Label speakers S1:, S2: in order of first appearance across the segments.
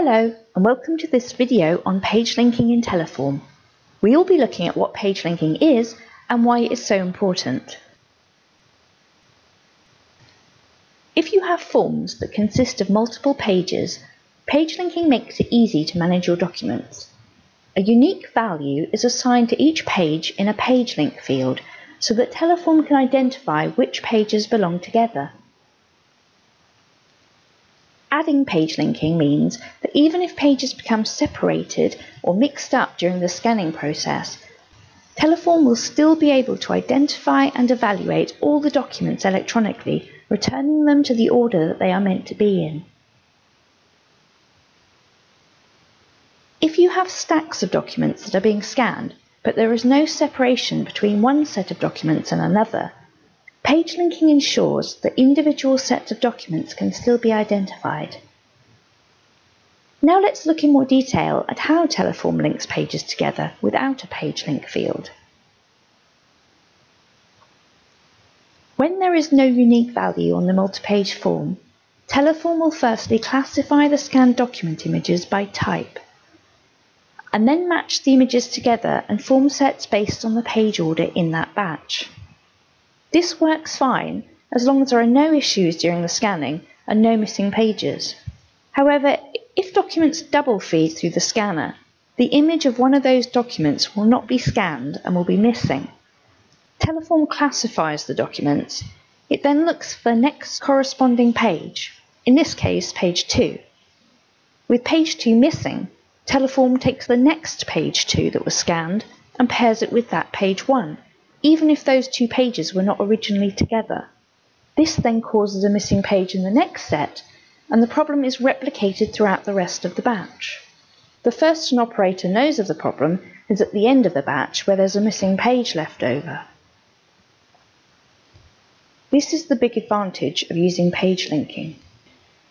S1: Hello and welcome to this video on page linking in Teleform. We will be looking at what page linking is and why it is so important. If you have forms that consist of multiple pages, page linking makes it easy to manage your documents. A unique value is assigned to each page in a page link field so that Teleform can identify which pages belong together. Adding page linking means that even if pages become separated or mixed up during the scanning process, Teleform will still be able to identify and evaluate all the documents electronically, returning them to the order that they are meant to be in. If you have stacks of documents that are being scanned, but there is no separation between one set of documents and another, Page linking ensures that individual sets of documents can still be identified. Now let's look in more detail at how Teleform links pages together without a page link field. When there is no unique value on the multi-page form, Teleform will firstly classify the scanned document images by type, and then match the images together and form sets based on the page order in that batch. This works fine as long as there are no issues during the scanning and no missing pages. However, if documents double feed through the scanner, the image of one of those documents will not be scanned and will be missing. Teleform classifies the documents. It then looks for the next corresponding page, in this case page 2. With page 2 missing, Teleform takes the next page 2 that was scanned and pairs it with that page 1 even if those two pages were not originally together. This then causes a missing page in the next set, and the problem is replicated throughout the rest of the batch. The first an operator knows of the problem is at the end of the batch where there's a missing page left over. This is the big advantage of using page linking.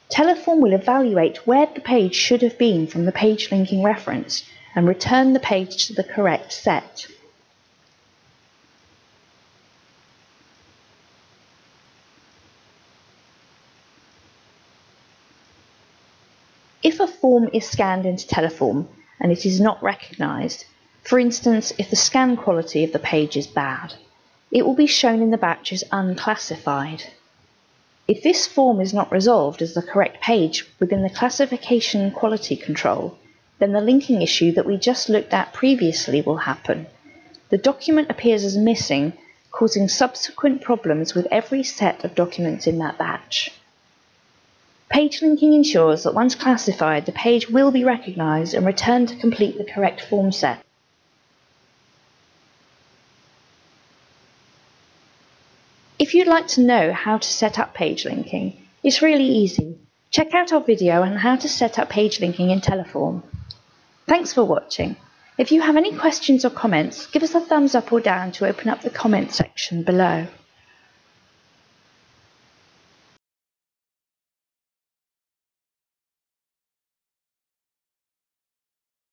S1: Teleform will evaluate where the page should have been from the page linking reference and return the page to the correct set. If a form is scanned into Teleform and it is not recognised, for instance, if the scan quality of the page is bad, it will be shown in the batch as unclassified. If this form is not resolved as the correct page within the classification quality control, then the linking issue that we just looked at previously will happen. The document appears as missing, causing subsequent problems with every set of documents in that batch. Page linking ensures that once classified, the page will be recognised and returned to complete the correct form set. If you'd like to know how to set up page linking, it's really easy. Check out our video on how to set up page linking in Teleform. Thanks for watching. If you have any questions or comments, give us a thumbs up or down to open up the comment section below.